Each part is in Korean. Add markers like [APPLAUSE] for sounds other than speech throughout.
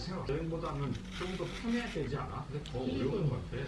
생각 여행보다는 좀 더 편해야 되지 않아? 근데 더 어려운 것 같아.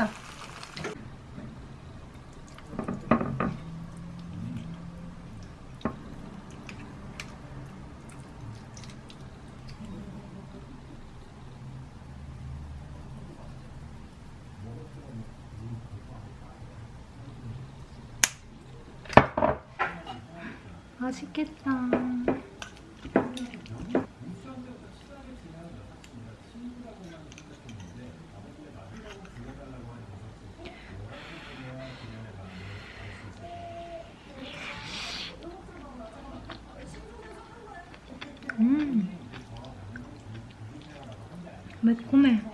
맛있다. 맛있겠다. 음. 매콤해.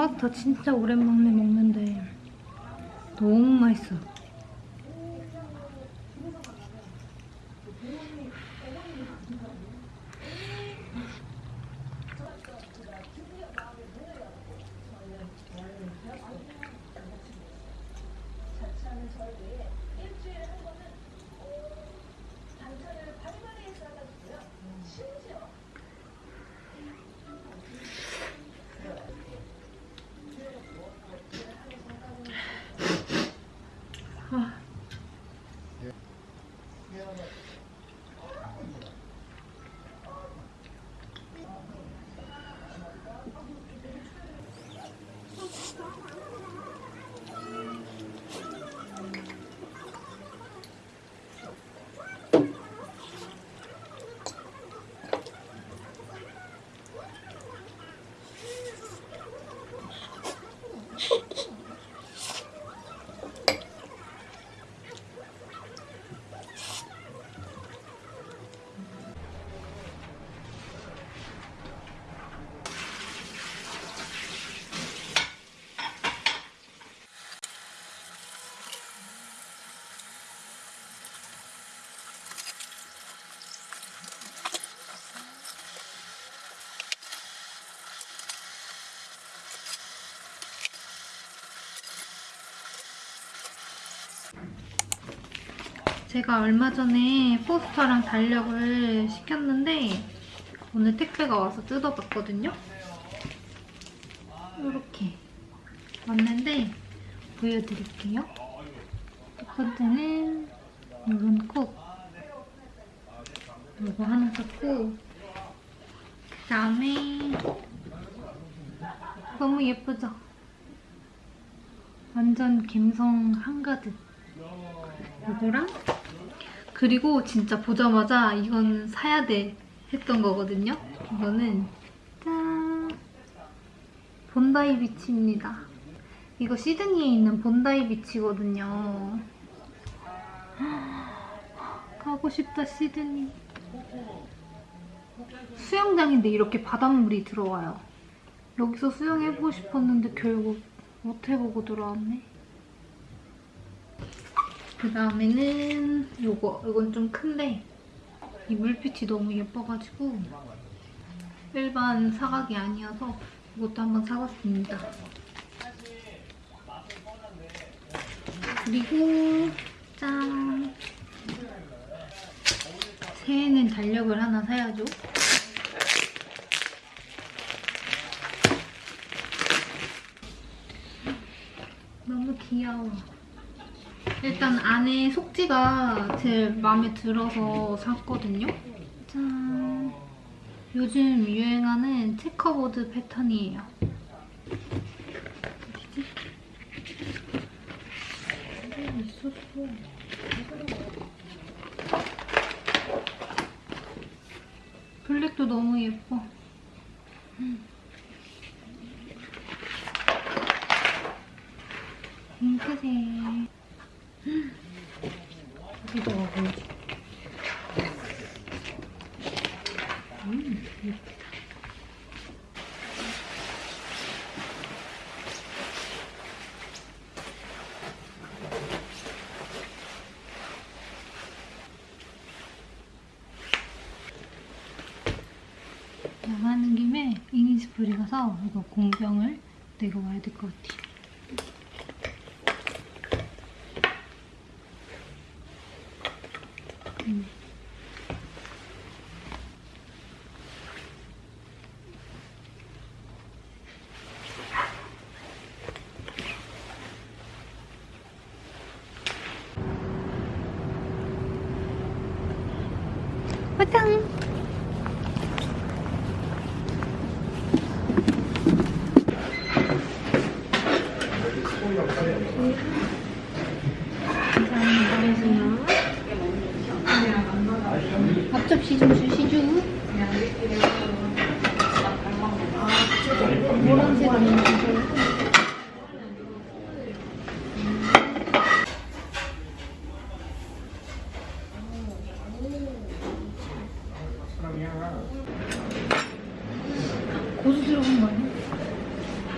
파스타 진짜 오랜만에 먹는데 너무 맛있어. 제가 얼마 전에 포스터랑 달력을 시켰는데 오늘 택배가 와서 뜯어봤거든요. 이렇게 왔는데 보여드릴게요. 첫 번째는 이런 콕 이거 하나 샀고 그 다음에 너무 예쁘죠? 완전 감성 한가득 이거랑 그리고 진짜 보자마자 이건 사야 돼 했던 거거든요. 이거는 짠 본다이 비치입니다. 이거 시드니에 있는 본다이 비치거든요. 가고 싶다 시드니. 수영장인데 이렇게 바닷물이 들어와요. 여기서 수영해보고 싶었는데 결국 못 해보고 돌아왔네. 그 다음에는 요거. 이건 좀 큰데 이 물빛이 너무 예뻐가지고 일반 사각이 아니어서 이것도 한번 사봤습니다. 그리고 짠! 새해는 달력을 하나 사야죠. 너무 귀여워. 일단 안에 속지가 제일 마음에 들어서 샀거든요. 짠. 요즘 유행하는 체커보드 패턴이에요. 어, 있었어. 블랙도 너무 예뻐. 음. 핑크색. 음. 여기도 보여줘. 음, 예쁘다. 나가는 김에 이니스프리 가서 이거 공병을 내고 와야 될 것 같아요. 화장! 감사합니다. 앞접시 좀 주시죠. 노란색 아니면 고수 들어간 거 아니야?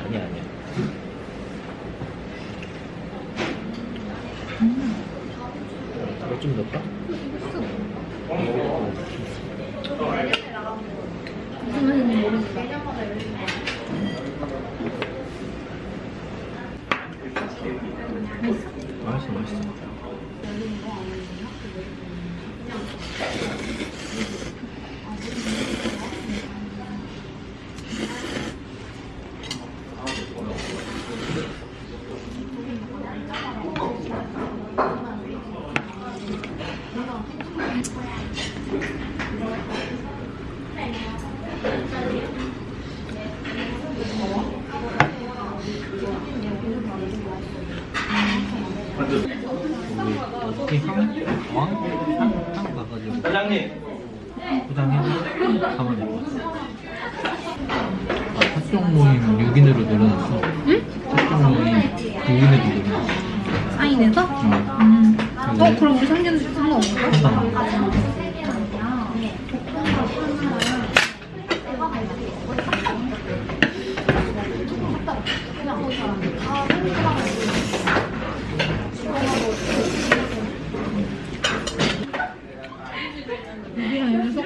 아니야 아니야. 음, 이거 좀 넣을까? 무슨 맛인지 모르겠어. 맛있어? 맛있어 맛있어. 우리 어떻게 향? 왕? 향? 향 가가지고 사장님 포장해 가면 될것 같아. 아, 합동 모임 6인으로 늘어났어. 응? 합동 모임 9인으로 늘어났어. 사인해서? 응. 음. 어, 그럼 우리 상견 상관없는 거야?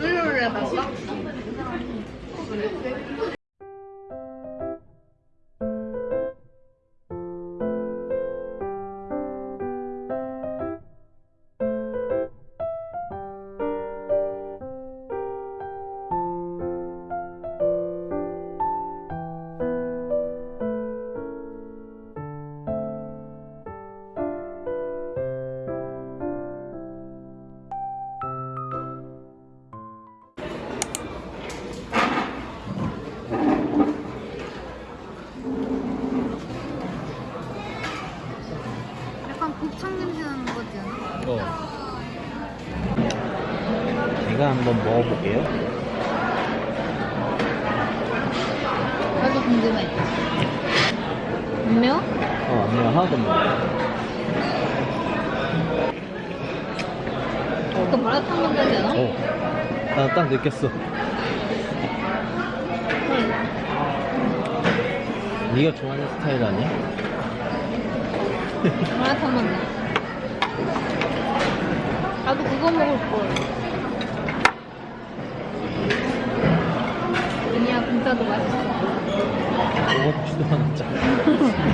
일요일에 갈까? 어. 제가 한번 먹어볼게요. 나도 궁금해 안 매워? 어, 아니요, 하나도 안. 그 마라탕 만들지 않아? 어. 나 딱 느꼈어. 응. 네가 좋아하는 스타일 아니야? 마라탕 맛나 그거 먹을 걸 아니야 진짜도 맛있어 먹었지도 않았잖아. [LAUGHS]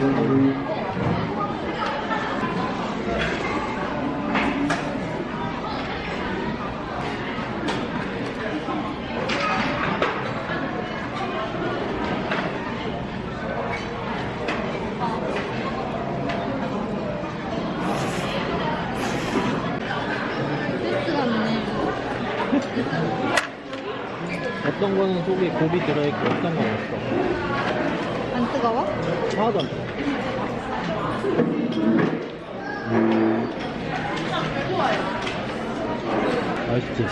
어떤 거는 속에 곱이 들어있고 어떤 건 없어. 안 뜨거워? 하나도 안 돼. 맛있지?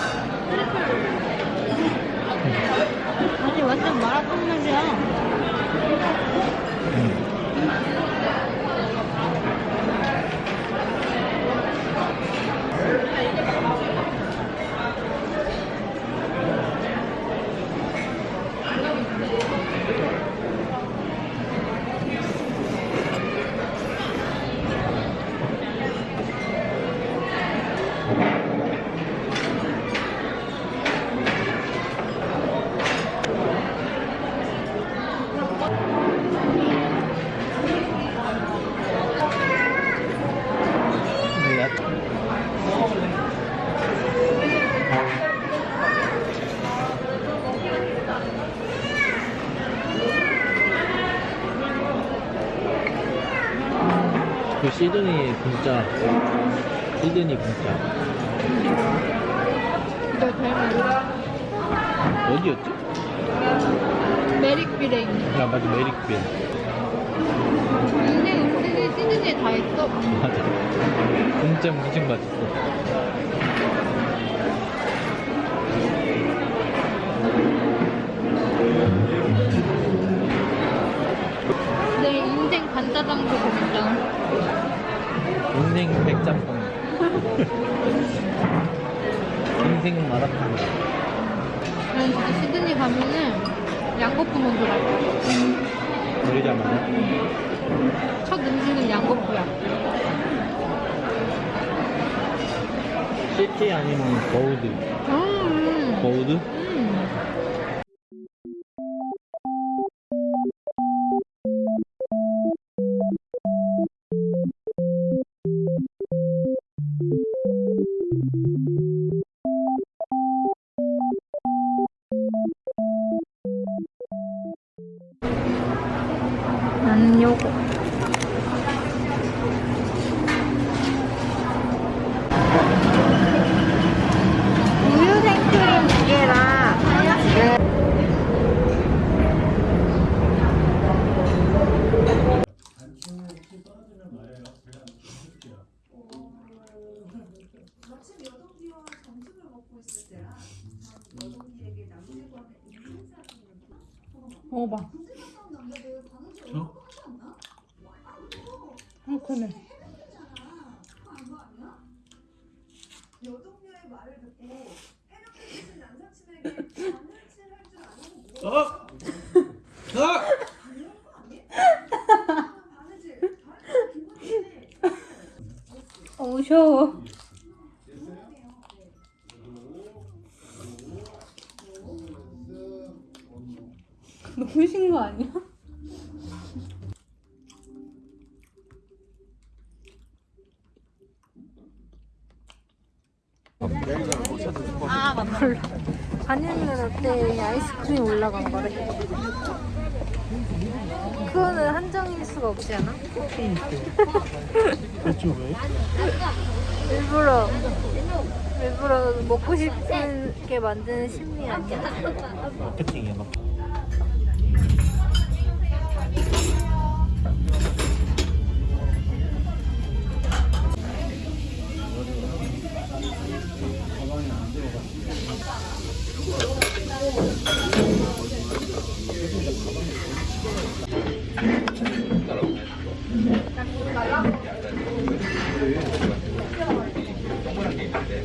아니 완전 마라탕 맛이야 응. 몰라. 그 시드니 진짜. 시드니 닮은 어디였지? 메릭비레인 야 맞아 메릭빌. 인생 음식이 시즌에 다 있어. 맞아. 진짜 무슨 맛있어 간짜장도 진짜 인생 백짬뽕. [LAUGHS] 인생 마라탕. 난 진짜 시드니 가면은 양고프 먼저 갈 거야 우리자마자 첫 음식은 양고프야. 시티 아니면 거우드. 음, 거우드? en bas. 아 맞다 몰라 바닐라 때 아이스크림 올라간 거래 그거는 한정일 수가 없지 않아? 그렇죠 왜? 일부러 일부러 먹고 싶게 만드는 심리야 마케팅이야 마케팅 동그란 게 있는데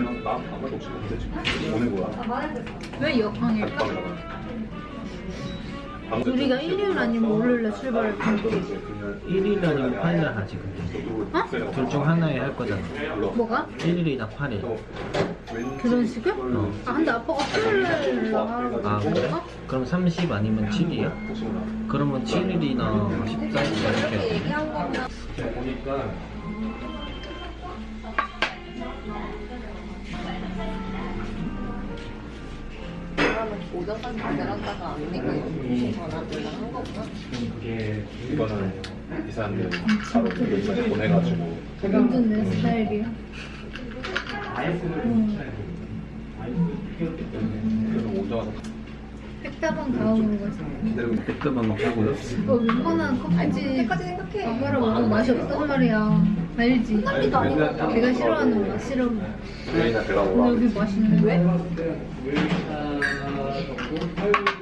그냥 나 아무 말도 없이 먹는데 지금 보낸 거야. 왜 역항일까? 우리가 일요일 아니면 월요일에 출발할 텐데 1일 아니면 8일 하지 근데 어? 둘 중 하나에 할 거잖아 뭐가? 1일이나 8일 결혼식을? 어. 아 근데 아빠가 토요일날 아 그래? 어? 그럼 30 아니면 7이야? 그러면 7일이나 14일이나 이렇게 보니까 오전까지 내렸다가 언니가 요즘 전화를 한 거구나. 그게 이거는 이 사람들 바로 이거 보내가지고. 완전 내 스타일이야? 그래서 백다방 다음으로 가자 기다리고 백다방 막 하고요? 어, 웬만한 커피집. 가봐라 먹으면 맛이 없단 말이야. 알지? 끝나기도 아니고. 내가 싫어하는 맛 싫어. 여기나 여기 맛있는 데? 왜?